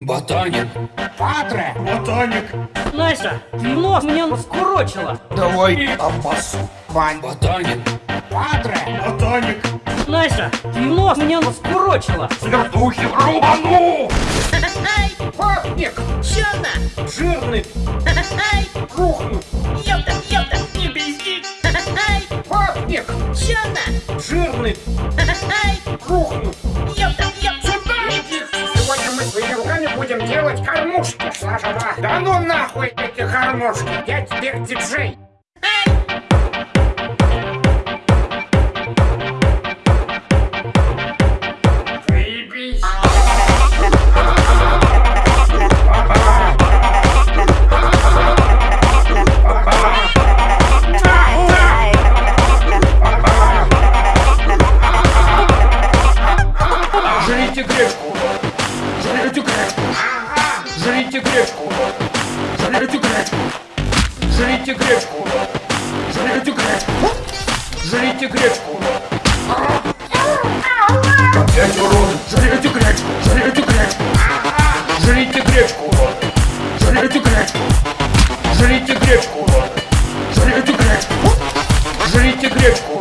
Ботаник. Патре, ботаник. Настя, нос мне скурочила. Давай обоссу. Вань, Ботаник. патре, ботаник. Настя, нос мне скурочила. Свертухи рубану. Ай, Папник, чё-то? жирный, Ай, рухнут. ёпта, ёпта, не пизди. Ай, Папник, чё-то? жирный, Ай, рухнут. ёпта, будем делать кормушки. Саша, да ну нахуй эти кормушки. Я теперь диджей. Жрите гречку. Жрите гречку. Жрите гречку. Жрите гречку. Жрите гречку. Жрите гречку. Опять урод. Жрите гречку. Жрите гречку. Жрите гречку. Жрите гречку. Жрите гречку. Жрите гречку. Жрите гречку.